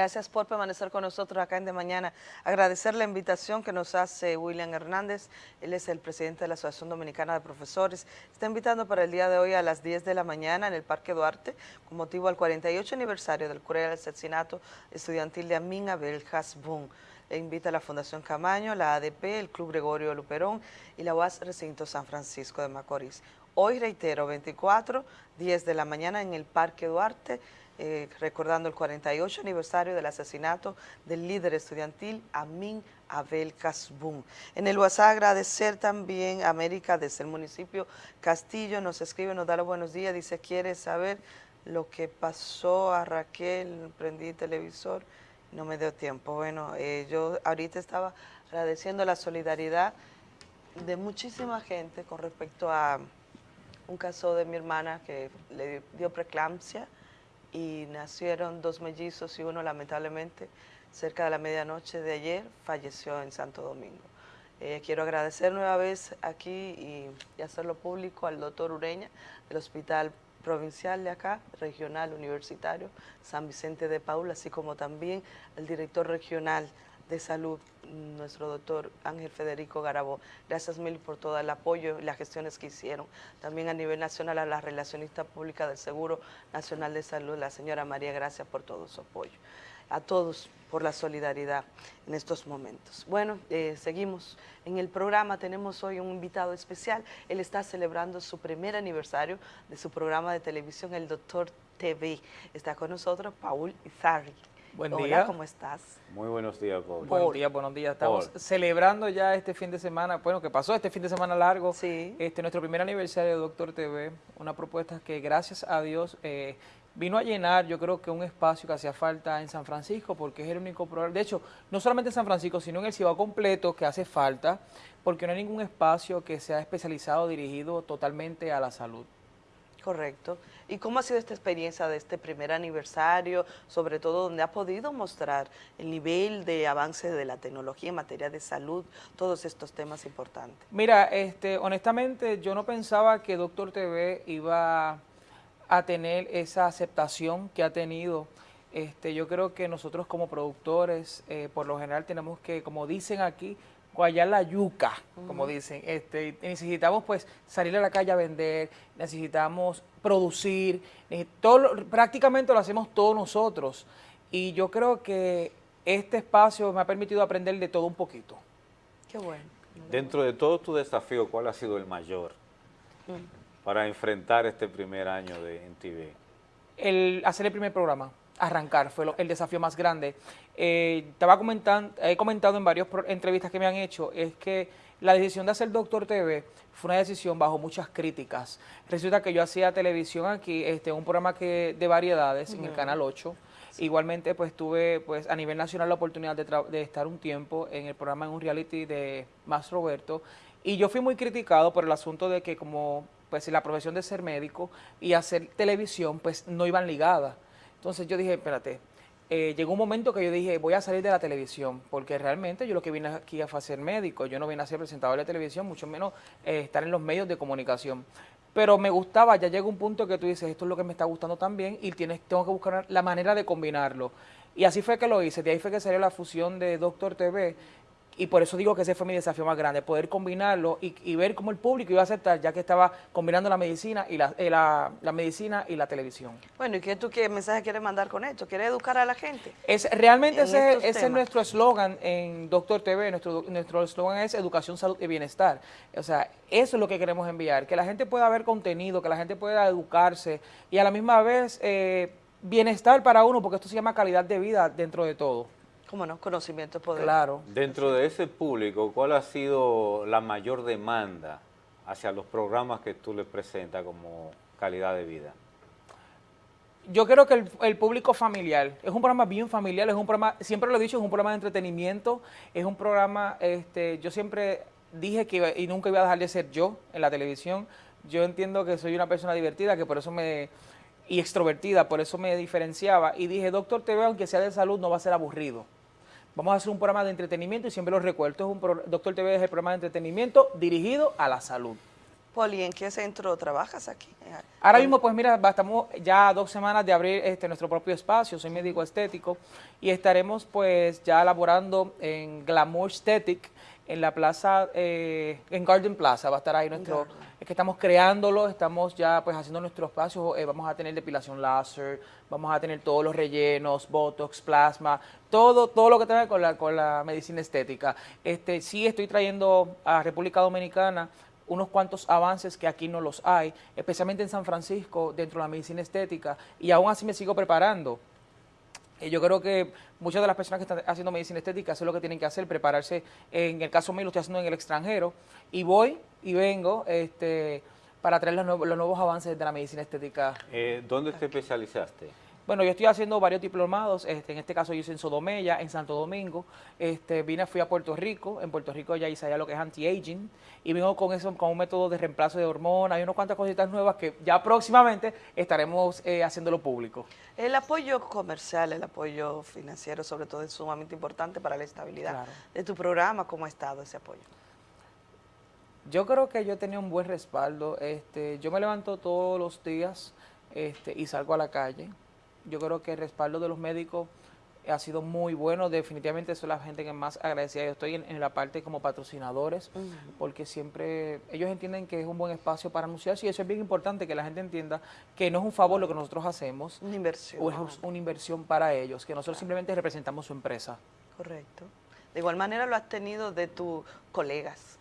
Gracias por permanecer con nosotros acá en De Mañana. Agradecer la invitación que nos hace William Hernández. Él es el presidente de la Asociación Dominicana de Profesores. Está invitando para el día de hoy a las 10 de la mañana en el Parque Duarte con motivo al 48 aniversario del cruel asesinato estudiantil de Amin Abel Hasbun. Le invita a la Fundación Camaño, la ADP, el Club Gregorio Luperón y la UAS Recinto San Francisco de Macorís. Hoy, reitero, 24, 10 de la mañana en el Parque Duarte, eh, recordando el 48 aniversario del asesinato del líder estudiantil Amin Abel Casbún. En el WhatsApp agradecer también a América desde el municipio Castillo, nos escribe, nos da los buenos días, dice quiere saber lo que pasó a Raquel, prendí televisor, no me dio tiempo. Bueno, eh, yo ahorita estaba agradeciendo la solidaridad de muchísima gente con respecto a un caso de mi hermana que le dio preeclampsia, y nacieron dos mellizos y uno lamentablemente cerca de la medianoche de ayer falleció en Santo Domingo. Eh, quiero agradecer nueva vez aquí y, y, hacerlo público al doctor Ureña del Hospital Provincial de acá, regional universitario, San Vicente de Paula, así como también el director regional de Salud, nuestro doctor Ángel Federico Garabó. Gracias mil por todo el apoyo y las gestiones que hicieron. También a nivel nacional a la relacionista pública del Seguro Nacional de Salud, la señora María, gracias por todo su apoyo. A todos por la solidaridad en estos momentos. Bueno, eh, seguimos en el programa, tenemos hoy un invitado especial, él está celebrando su primer aniversario de su programa de televisión, el Doctor TV. Está con nosotros Paul Izarri. Buen Hola, día. ¿cómo estás? Muy buenos días, Paul. Buenos días, buenos días. Estamos celebrando ya este fin de semana, bueno, que pasó este fin de semana largo, sí. este nuestro primer aniversario de Doctor TV, una propuesta que gracias a Dios eh, vino a llenar, yo creo que un espacio que hacía falta en San Francisco, porque es el único programa, de hecho, no solamente en San Francisco, sino en el Cibao completo que hace falta, porque no hay ningún espacio que sea especializado, dirigido totalmente a la salud. Correcto. ¿Y cómo ha sido esta experiencia de este primer aniversario, sobre todo donde ha podido mostrar el nivel de avance de la tecnología en materia de salud, todos estos temas importantes? Mira, este, honestamente yo no pensaba que Doctor TV iba a tener esa aceptación que ha tenido. Este, yo creo que nosotros como productores, eh, por lo general tenemos que, como dicen aquí, guayar la yuca, como dicen. Este, necesitamos pues salir a la calle a vender, necesitamos producir, todo, prácticamente lo hacemos todos nosotros. Y yo creo que este espacio me ha permitido aprender de todo un poquito. Qué bueno. Dentro de todo tu desafío, ¿cuál ha sido el mayor para enfrentar este primer año de NTV? El hacer el primer programa arrancar, fue lo, el desafío más grande. Eh, estaba comentando, he comentado en varias entrevistas que me han hecho, es que la decisión de hacer Doctor TV fue una decisión bajo muchas críticas. Resulta que yo hacía televisión aquí, este, un programa que de variedades en el Canal 8, Igualmente, pues tuve pues a nivel nacional la oportunidad de, de, estar un tiempo en el programa en un reality de Más Roberto y yo fui muy criticado por el asunto de que como pues la profesión de ser médico y hacer televisión pues no iban ligadas. Entonces yo dije, espérate, eh, llegó un momento que yo dije, voy a salir de la televisión, porque realmente yo lo que vine aquí a ser médico, yo no vine a ser presentador de televisión, mucho menos eh, estar en los medios de comunicación. Pero me gustaba, ya llega un punto que tú dices, esto es lo que me está gustando también y tienes, tengo que buscar la manera de combinarlo. Y así fue que lo hice, de ahí fue que salió la fusión de Doctor TV, y por eso digo que ese fue mi desafío más grande, poder combinarlo y, ver cómo el público iba a aceptar, ya que estaba combinando la medicina y la, eh, la, medicina y la televisión. Bueno, ¿y qué, tú, qué mensaje quieres mandar con esto? ¿Quieres educar a la gente? Es, realmente ese, ese es nuestro eslogan en Doctor TV, nuestro eslogan es educación, salud y bienestar. O sea, eso es lo que queremos enviar, que la gente pueda ver contenido, que la gente pueda educarse y a la misma vez eh, bienestar para uno, porque esto se llama calidad de vida dentro de todo. ¿Cómo no? Conocimiento poder. Claro. Dentro de ese público, ¿cuál ha sido la mayor demanda hacia los programas que tú le presentas como calidad de vida? Yo creo que el, público familiar, es un programa bien familiar, es un programa, siempre lo he dicho, es un programa de entretenimiento, es un programa, este, yo siempre dije que y nunca iba a dejar de ser yo en la televisión, yo entiendo que soy una persona divertida, que por eso me, y extrovertida, por eso me diferenciaba, y dije, Doctor TV, aunque sea de salud, no va a ser aburrido. Vamos a hacer un programa de entretenimiento y siempre lo recuerdo. es un Doctor TV es el programa de entretenimiento dirigido a la salud. Poli, ¿en qué centro trabajas aquí? Ahora mismo, pues mira, estamos ya dos semanas de abrir este nuestro propio espacio, soy médico estético, y estaremos pues ya elaborando en Glamour Aesthetic, en la plaza, eh, en Garden Plaza, va a estar ahí nuestro, es que estamos creándolo, estamos ya pues haciendo nuestro espacio, eh, vamos a tener depilación láser, vamos a tener todos los rellenos, botox, plasma, todo, todo lo que tenga con la, con la medicina estética. Este, sí estoy trayendo a República Dominicana unos cuantos avances que aquí no los hay, especialmente en San Francisco, dentro de la medicina estética, y aún así me sigo preparando. Eh, yo creo que muchas de las personas que están haciendo medicina estética, eso es lo que tienen que hacer, prepararse. En el caso mío lo estoy haciendo en el extranjero y voy y vengo este, para traer los, nuevos, avances de la medicina estética. Eh, ¿Dónde te especializaste? Bueno, yo estoy haciendo varios diplomados, este, en este caso yo hice en Sodomella, en Santo Domingo, este, vine, fui a Puerto Rico, en Puerto Rico ya hice allá lo que es anti-aging, y vengo con eso, con un método de reemplazo de hormonas, hay unas cuantas cositas nuevas que ya próximamente estaremos eh, haciéndolo público. El apoyo comercial, el apoyo financiero sobre todo es sumamente importante para la estabilidad de tu programa, ¿cómo ha estado ese apoyo? Yo creo que yo tenía un buen respaldo, este, yo me levanto todos los días este, y salgo a la calle, yo creo que el respaldo de los médicos ha sido muy bueno, definitivamente son la gente que más agradecida. Yo estoy en, la parte como patrocinadores, porque siempre ellos entienden que es un buen espacio para anunciarse y eso es bien importante que la gente entienda que no es un favor lo que nosotros hacemos, una inversión. o es una inversión para ellos, que nosotros simplemente representamos su empresa. Correcto. De igual manera lo has tenido de tus colegas,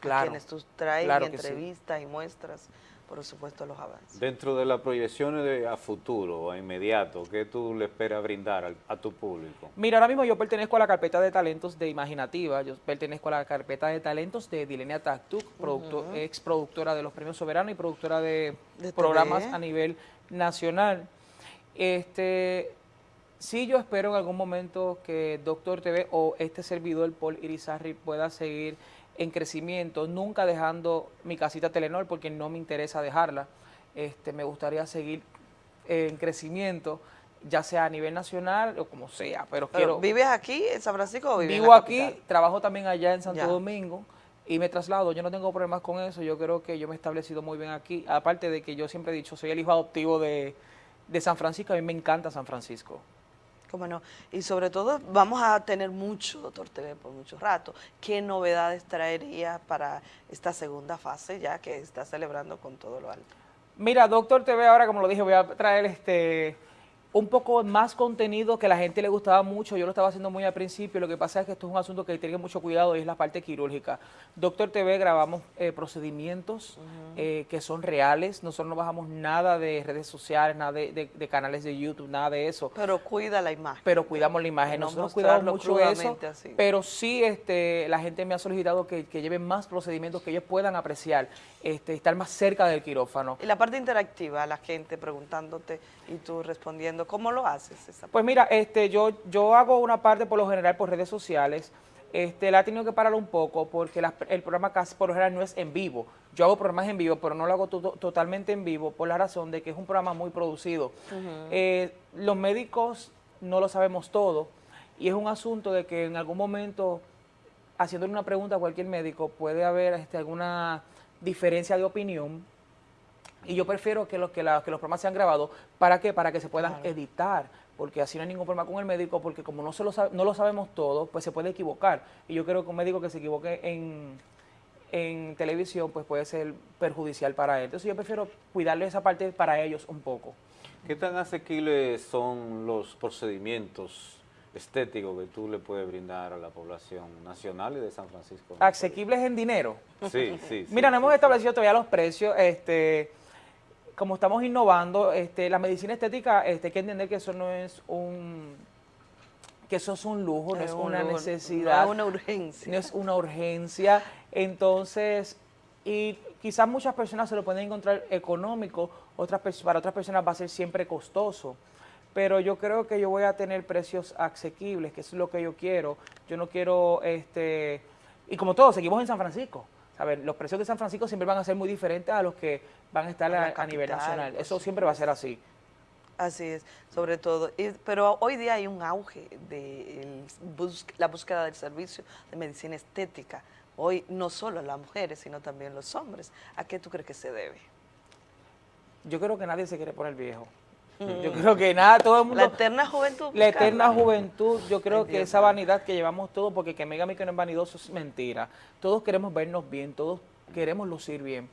claro, quienes tú traes entrevistas y muestras por supuesto, los avances. Dentro de las proyecciones a futuro, a inmediato, ¿qué tú le esperas brindar a, tu público? Mira, ahora mismo yo pertenezco a la carpeta de talentos de Imaginativa, yo pertenezco a la carpeta de talentos de Dilenia Taktuk, ex productora de los Premios Soberanos y productora de, programas a nivel nacional. Este, sí yo espero en algún momento que Doctor TV o este servidor, Paul Irizarri, pueda seguir en crecimiento, nunca dejando mi casita Telenor porque no me interesa dejarla. Este, me gustaría seguir en crecimiento, ya sea a nivel nacional o como sea, pero, quiero... ¿Vives aquí en San Francisco o vives Vivo aquí, trabajo también allá en Santo Domingo y me traslado, yo no tengo problemas con eso, yo creo que yo me he establecido muy bien aquí, aparte de que yo siempre he dicho, soy el hijo adoptivo de, de San Francisco, a mí me encanta San Francisco. No. Y sobre todo vamos a tener mucho Doctor TV por mucho rato. ¿Qué novedades traería para esta segunda fase ya que está celebrando con todo lo alto? Mira, Doctor TV ahora, como lo dije, voy a traer este un poco más contenido que a la gente le gustaba mucho, yo lo estaba haciendo muy al principio, lo que pasa es que esto es un asunto que tiene mucho cuidado y es la parte quirúrgica. Doctor TV grabamos eh, procedimientos eh, que son reales, nosotros no bajamos nada de redes sociales, nada de, canales de YouTube, nada de eso. Pero cuida la imagen. Pero cuidamos la imagen, nosotros cuidamos mucho eso, pero sí este, la gente me ha solicitado que, lleven más procedimientos que ellos puedan apreciar, este, estar más cerca del quirófano. Y la parte interactiva, la gente preguntándote y tú respondiendo ¿Cómo lo haces? pues mira, este, yo, yo hago una parte por lo general por redes sociales. Este, la he tenido que parar un poco porque el programa casi por lo general no es en vivo. Yo hago programas en vivo, pero no lo hago totalmente en vivo por la razón de que es un programa muy producido. Eh, los médicos no lo sabemos todo y es un asunto de que en algún momento, haciéndole una pregunta a cualquier médico, puede haber este, alguna diferencia de opinión y yo prefiero que los, que, los programas sean grabados. ¿Para qué? Para que se puedan editar. Porque así no hay ningún problema con el médico, porque como no, se lo no lo sabemos todo, pues se puede equivocar. Y yo creo que un médico que se equivoque en, en televisión, pues puede ser perjudicial para él. Entonces yo prefiero cuidarle esa parte para ellos un poco. ¿Qué tan asequibles son los procedimientos estéticos que tú le puedes brindar a la población nacional y de San Francisco? ¿Asequibles en dinero? Sí, sí. Mira, no hemos establecido todavía los precios. este como estamos innovando, este, la medicina estética, este, hay que entender que eso no es un que eso es un lujo, no es, una necesidad. No es una urgencia. No es una urgencia. Entonces, y quizás muchas personas se lo pueden encontrar económico, otras para otras personas va a ser siempre costoso. Pero yo creo que yo voy a tener precios asequibles, que es lo que yo quiero. Yo no quiero, este, y como todos, seguimos en San Francisco. A ver, los precios de San Francisco siempre van a ser muy diferentes a los que van a estar a, nivel nacional. Eso siempre va a ser así. Así es, sobre todo. pero hoy día hay un auge de la búsqueda del servicio de medicina estética hoy no solo las mujeres, sino también los hombres. ¿A qué tú crees que se debe? Yo creo que nadie se quiere poner viejo. Yo creo que nada, todo el mundo... La eterna juventud. La eterna Carla. juventud, yo creo Ay, que Dios esa vanidad que llevamos todos, porque que me diga a mí que no es vanidoso es mentira. Todos queremos vernos bien, todos queremos lucir bien.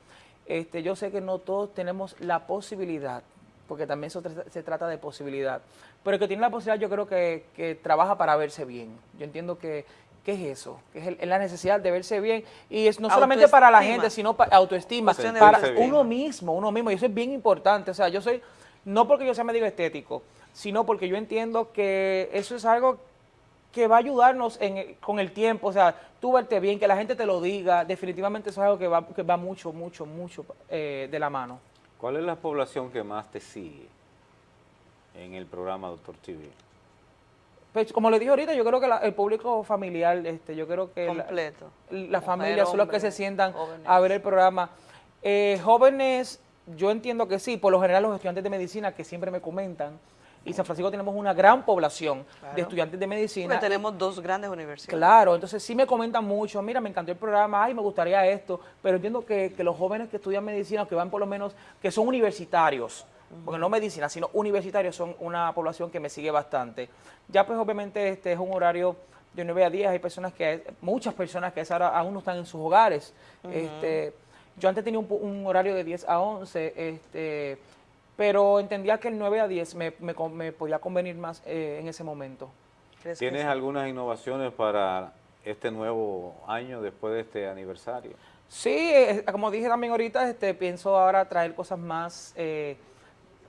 Este, yo sé que no todos tenemos la posibilidad, porque también eso tra- se trata de posibilidad. Pero el que tiene la posibilidad yo creo que, que trabaja para verse bien. Yo entiendo que, ¿qué es eso? Que es, el- es la necesidad de verse bien. Y es no solamente para la gente, sino para autoestima, para bien. uno mismo, uno mismo. Y eso es bien importante. O sea, yo soy, no porque yo sea médico estético, sino porque yo entiendo que eso es algo que va a ayudarnos en- con el tiempo, o sea, tú verte bien, que la gente te lo diga, definitivamente eso es algo que va, que va mucho, mucho, mucho eh, de la mano. ¿Cuál es la población que más te sigue en el programa Doctor TV? Pues, como le dije ahorita, yo creo que la- el público familiar, este, yo creo que la- Completo. la, familia son los que se sientan jóvenes. a ver el programa. Eh, jóvenes, yo entiendo que sí, por lo general los estudiantes de medicina que siempre me comentan, y San Francisco tenemos una gran población Claro. de estudiantes de medicina. Porque tenemos dos grandes universidades. Claro, entonces sí me comentan mucho, mira, me encantó el programa, ay, me gustaría esto, pero entiendo que, que los jóvenes que estudian medicina, que van por lo menos, que son universitarios, porque no medicina, sino universitarios, son una población que me sigue bastante. Ya pues obviamente este es un horario de 9 a 10, hay personas que, muchas personas que a esa hora aún no están en sus hogares. este, yo antes tenía un, un horario de 10 a 11, este, pero entendía que el 9 a 10 me, me me podía convenir más eh, en ese momento. ¿Crees que ¿Tienes sí? algunas innovaciones para este nuevo año después de este aniversario? Sí, eh, como dije también ahorita, este, pienso ahora traer cosas más, eh,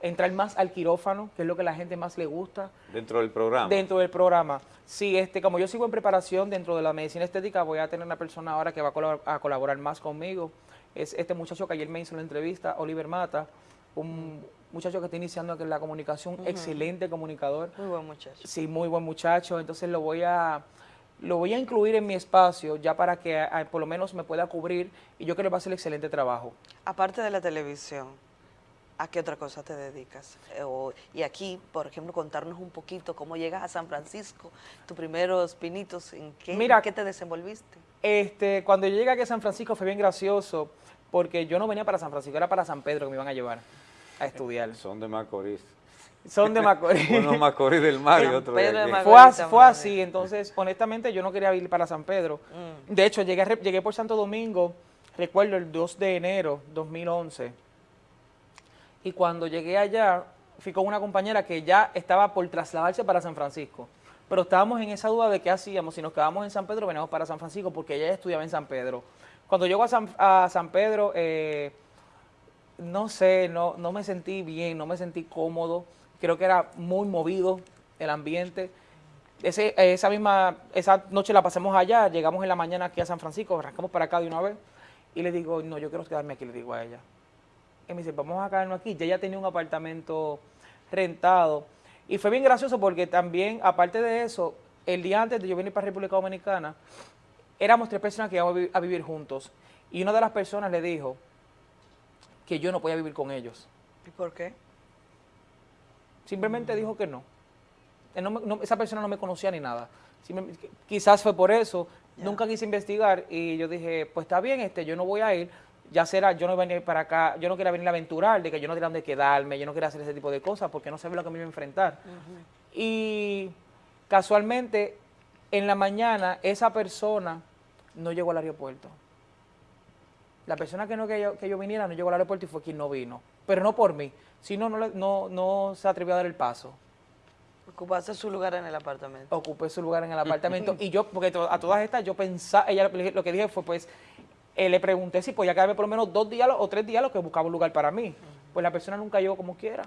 entrar más al quirófano, que es lo que a la gente más le gusta Dentro del programa. dentro del programa. Sí, este, como yo sigo en preparación dentro de la medicina estética, voy a tener una persona ahora que va a colab- a colaborar más conmigo. Es este muchacho que ayer me hizo la entrevista, Oliver Mata, un muchacho que está iniciando en la comunicación, excelente comunicador. Muy buen muchacho. Sí, muy buen muchacho, entonces lo voy a lo voy a incluir en mi espacio ya para que ah, por lo menos me pueda cubrir y yo creo que va a ser excelente trabajo. Aparte de la televisión, ¿a qué otra cosa te dedicas? Eh, o- y aquí, por ejemplo, contarnos un poquito cómo llegas a San Francisco, tus primeros pinitos, ¿en qué, Mira, en qué te desenvolviste? Este, cuando yo llegué aquí a San Francisco fue bien gracioso porque yo no venía para San Francisco, era para San Pedro que me iban a llevar a estudiar. Son de Macorís. Son de Macorís. Uno Macorís del mar y otro de aquí. Macorís. Fue así, fue entonces honestamente yo no quería ir para San Pedro. Mm. De hecho, llegué, llegué por Santo Domingo, recuerdo el 2 de enero 2011. Y cuando llegué allá, fui con una compañera que ya estaba por trasladarse para San Francisco. Pero estábamos en esa duda de qué hacíamos, si nos quedábamos en San Pedro, veníamos para San Francisco, porque ella estudiaba en San Pedro. Cuando llego a San, Pedro, eh, no sé, no, me sentí bien, no me sentí cómodo. Creo que era muy movido el ambiente. Esa misma, esa noche la pasamos allá, llegamos en la mañana aquí a San Francisco, arrancamos para acá de una vez. Y le digo, no, yo quiero quedarme aquí, le digo a ella. Y me dice, vamos a quedarnos aquí. Ya ella tenía un apartamento rentado. Y fue bien gracioso porque también, aparte de eso, el día antes de yo venir para República Dominicana, éramos tres personas que íbamos a vi- a vivir juntos. Y una de las personas le dijo que yo no podía vivir con ellos. ¿Y por qué? Simplemente dijo que no. Él no me- no- esa persona no me conocía ni nada. Simple- quizás fue por eso. Nunca quise investigar y yo dije, pues está bien, este, yo no voy a ir. Ya será, yo no venir para acá, yo no quería venir a aventurar, de que yo no tenía dónde quedarme, yo no quería hacer ese tipo de cosas porque no sabía lo que me iba a enfrentar. Y casualmente, en la mañana, esa persona no llegó al aeropuerto. La persona que no que yo, que yo viniera no llegó al aeropuerto y fue quien no vino. Pero no por mí, sino no, no, no se atrevió a dar el paso. Ocupaste su lugar en el apartamento. Ocupé su lugar en el apartamento y yo, porque a todas estas yo pensaba, ella lo que dije fue pues, eh, le pregunté si podía quedarme por lo menos dos días o tres días lo que buscaba un lugar para mí. Pues la persona nunca llegó como quiera.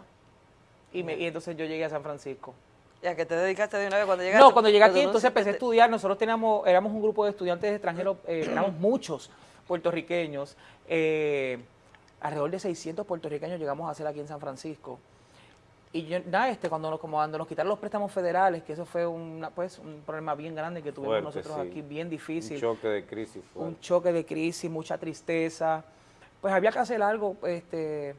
Y, me, y entonces yo llegué a San Francisco. ¿Ya que te dedicaste de una vez cuando llegaste? No, cuando llegué aquí, entonces empecé a estudiar. Nosotros teníamos, éramos un grupo de estudiantes extranjeros, eh, éramos muchos puertorriqueños. eh, alrededor de 600 puertorriqueños llegamos a hacer aquí en San Francisco. Y yo, nada, este, cuando, nos, como cuando nos quitaron los préstamos federales, que eso fue una, pues, un problema bien grande que tuvimos Fuerte, nosotros sí. aquí, bien difícil Un choque de crisis un fuerte. choque de crisis, mucha tristeza. Pues había que hacer algo este,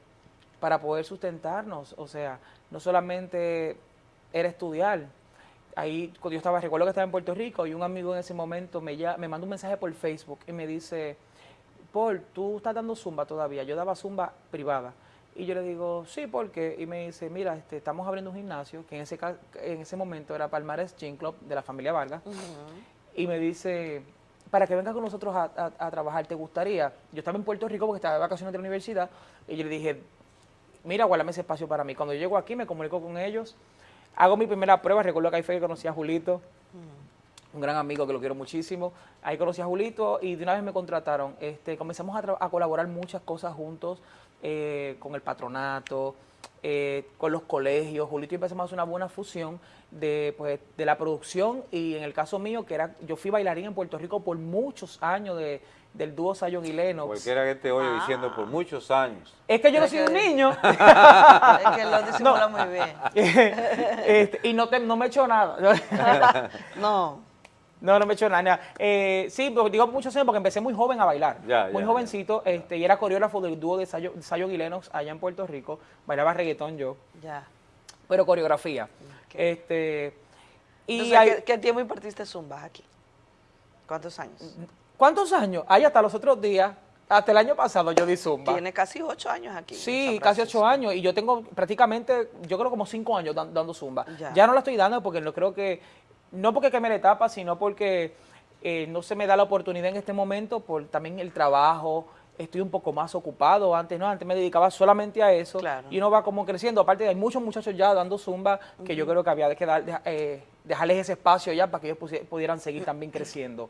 para poder sustentarnos. O sea, no solamente era estudiar. ahí cuando yo estaba, recuerdo que estaba en Puerto Rico y un amigo en ese momento me, ya, me mandó un mensaje por Facebook y me dice, Paul, ¿tú estás dando zumba todavía? Yo daba zumba privada. Y yo le digo, sí, ¿por qué? Y me dice, mira, este, estamos abriendo un gimnasio, que en ese, en ese momento era Palmares Gym Club de la familia Vargas. Y me dice, para que vengas con nosotros a, trabajar, ¿te gustaría? Yo estaba en Puerto Rico porque estaba de vacaciones de la universidad y yo le dije, mira, guárdame ese espacio para mí. Cuando yo llego aquí me comunico con ellos, hago mi primera prueba, recuerdo que ahí fue que conocí a Julito, un gran amigo que lo quiero muchísimo. Ahí conocí a Julito y de una vez me contrataron. Este, comenzamos a, colaborar muchas cosas juntos eh, con el patronato, eh, con los colegios. Julito y empezamos a hacer una buena fusión de, pues, de la producción y en el caso mío, que era, yo fui bailarín en Puerto Rico por muchos años de, del dúo Sayon y Lennox. Cualquiera que te oye diciendo por muchos años. Es que yo no soy un niño. es que lo disimula muy bien. Este, y no, te, no me echo nada. no. No, no me he hecho nada. Eh, sí, digo muchos años porque empecé muy joven a bailar. muy jovencito, Este, y era coreógrafo del dúo de Sayo, y Lennox allá en Puerto Rico. Bailaba reggaetón yo. Ya. Pero coreografía. Este, y Entonces, ¿qué, tiempo impartiste Zumba aquí? ¿Cuántos años? ¿Cuántos años? Ahí hasta los otros días, hasta el año pasado yo di Zumba. Tiene casi ocho años aquí. Sí, casi ocho años. Y yo tengo prácticamente, yo creo como cinco años dando Zumba. Ya. no la estoy dando porque no creo que, no porque queme la etapa, sino porque eh, no se me da la oportunidad en este momento por también el trabajo, estoy un poco más ocupado. Antes no, antes me dedicaba solamente a eso. Y uno va como creciendo. Aparte, hay muchos muchachos ya dando zumba que yo creo que había que dar, eh, dejarles ese espacio ya para que ellos pudieran seguir también creciendo.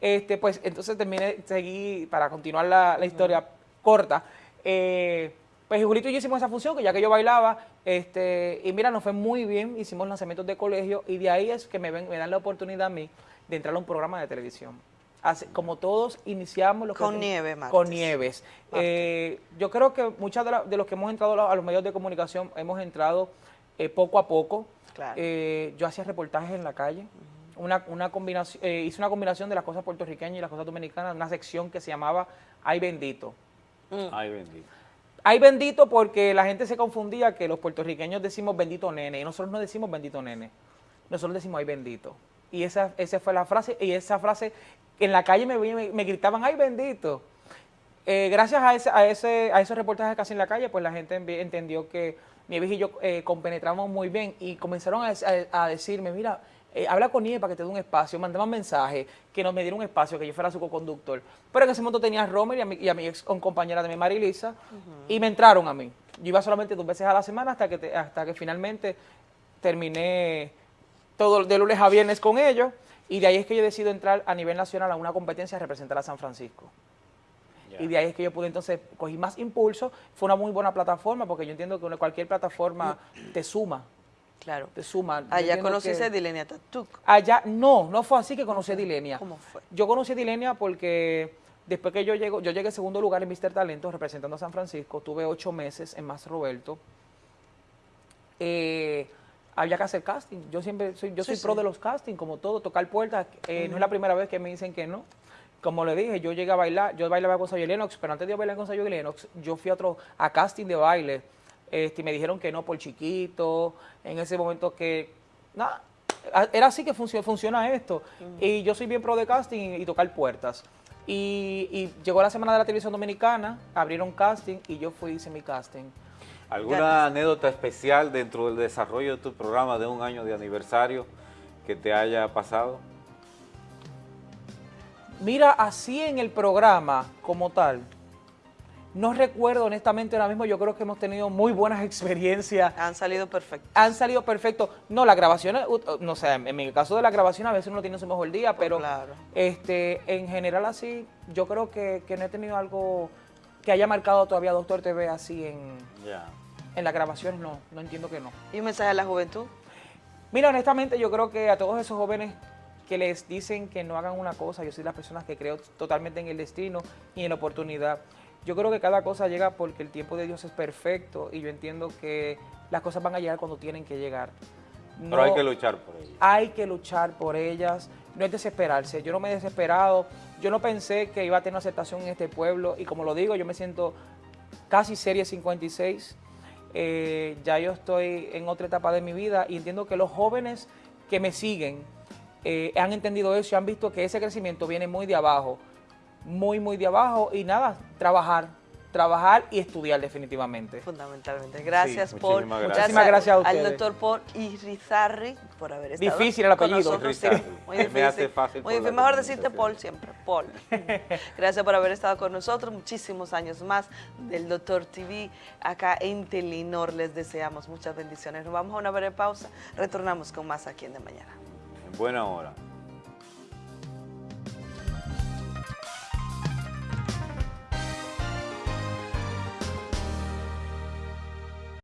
Este, pues entonces terminé, seguí, para continuar la, historia corta, eh, pues Julito y yo hicimos esa función, que ya que yo bailaba, este, y mira, nos fue muy bien, hicimos lanzamientos de colegio, y de ahí es que me, ven, me dan la oportunidad a mí de entrar a un programa de televisión como todos iniciamos lo con nieve, con nieves. Eh, yo creo que muchos de, los que hemos entrado a los medios de comunicación hemos entrado eh, poco a poco. Eh, yo hacía reportajes en la calle. Una, una combinación, hice una combinación de las cosas puertorriqueñas y las cosas dominicanas, una sección que se llamaba Ay bendito. Mm. Ay bendito. Ay bendito porque la gente se confundía que los puertorriqueños decimos bendito nene y nosotros no decimos bendito nene. Nosotros decimos ay bendito. Y esa, esa fue la frase, y esa frase en la calle me, gritaban, ay bendito. Eh, gracias a, ese, a, ese, a esos reportajes casi en la calle, pues la gente entendió que Nieves y yo eh, compenetramos muy bien y comenzaron a, decirme, mira, eh, habla con Nieves para que te dé un espacio, mandaban mensajes, que nos me diera un espacio, que yo fuera su co-conductor. Pero en ese momento tenía a Romer y a mi, y a mi ex compañera de mi Marilisa, y me entraron a mí. Yo iba solamente dos veces a la semana hasta que, hasta que finalmente terminé todo de lunes a viernes con ellos. Y de ahí es que yo decido entrar a nivel nacional a una competencia a representar a San Francisco. Y de ahí es que yo pude entonces, cogí más impulso. Fue una muy buena plataforma porque yo entiendo que cualquier plataforma te suma. Claro. Te. Allá conociste a Dilenia Tatuk. Allá, no, no fue así que conocí a Dilenia. ¿Cómo fue? Yo conocí a Dilenia porque después que yo llego, yo llegué en segundo lugar en Mister Talento representando a San Francisco. Tuve ocho meses en Más Roberto. Eh, había que hacer casting. Yo siempre soy, yo soy pro de los castings, como todo, tocar puertas. Eh, no es la primera vez que me dicen que no. Como le dije, yo llegué a bailar, yo bailaba con Sayo Lennox, pero antes de bailar con Sayo Lennox, yo fui a otro, a casting de baile. Este, y me dijeron que no por chiquito, en ese momento que, nada, era así que funciona, funciona esto. Y yo soy bien pro de casting y, tocar puertas. Y, y, llegó la semana de la televisión dominicana, abrieron casting y yo fui, hice mi casting. ¿Alguna anécdota especial dentro del desarrollo de tu programa de un año de aniversario que te haya pasado? Mira, así en el programa como tal, no recuerdo honestamente ahora mismo, yo creo que hemos tenido muy buenas experiencias. Han salido perfectos. Han salido perfectos. No, la grabación, no sé, en mi caso de la grabación a veces uno tiene su mejor día, pues pero este, en general así, yo creo que, no he tenido algo que haya marcado todavía Doctor TV así en, en las grabaciones, no, no entiendo que no. ¿Y un mensaje a la juventud? Mira, honestamente yo creo que a todos esos jóvenes que les dicen que no hagan una cosa, yo soy las personas que creo totalmente en el destino y en la oportunidad. Yo creo que cada cosa llega porque el tiempo de Dios es perfecto y yo entiendo que las cosas van a llegar cuando tienen que llegar. Pero hay que luchar por ellas. Hay que luchar por ellas, no es desesperarse. Yo no me he desesperado, yo no pensé que iba a tener aceptación en este pueblo y como lo digo, yo me siento casi serie 56. Eh, ya yo estoy en otra etapa de mi vida y entiendo que los jóvenes que me siguen eh, han entendido eso y han visto que ese crecimiento viene muy de abajo, muy, muy de abajo y nada, trabajar, trabajar y estudiar definitivamente. Fundamentalmente. Gracias Sí, por muchísimas gracias. Muchísimas gracias a al ustedes. doctor Paul Irizarry por haber estado Difícil el apellido. nosotros. Sí, Irizarry. muy Me difícil. hace fácil Muy difícil. Mejor decirte. Paul siempre, Paul. Gracias por haber estado con nosotros. Muchísimos años más del doctor TV acá en Telenor. Les deseamos muchas bendiciones. Nos vamos a una breve pausa. Retornamos con más aquí en De Mañana. En buena hora.